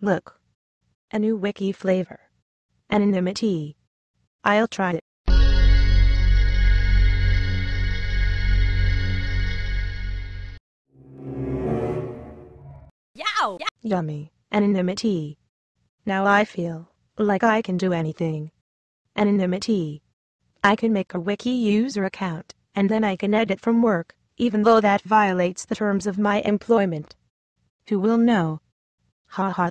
Look. A new wiki flavor. Anonymity. I'll try it. Yow! Yummy. Anonymity. Now I feel like I can do anything. Anonymity. I can make a wiki user account, and then I can edit from work, even though that violates the terms of my employment. Who will know? Ha ha.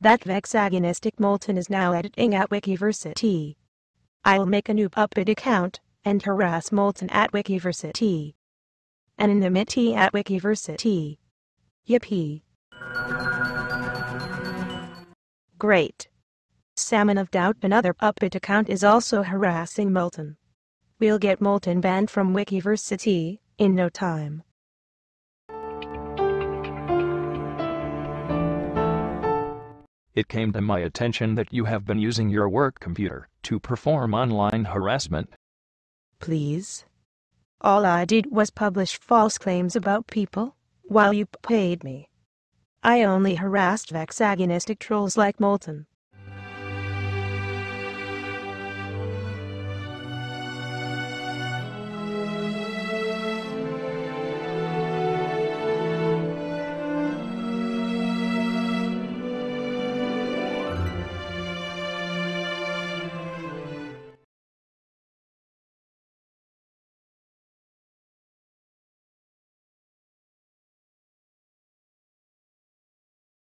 That vexagonistic Molten is now editing at Wikiversity. I'll make a new puppet account, and harass Molten at Wikiversity. Anonymity at Wikiversity. Yippee. Great. Salmon of Doubt another puppet account is also harassing Molten. We'll get Molten banned from Wikiversity in no time. It came to my attention that you have been using your work computer to perform online harassment. Please. All I did was publish false claims about people, while you paid me. I only harassed vexagonistic trolls like Molten.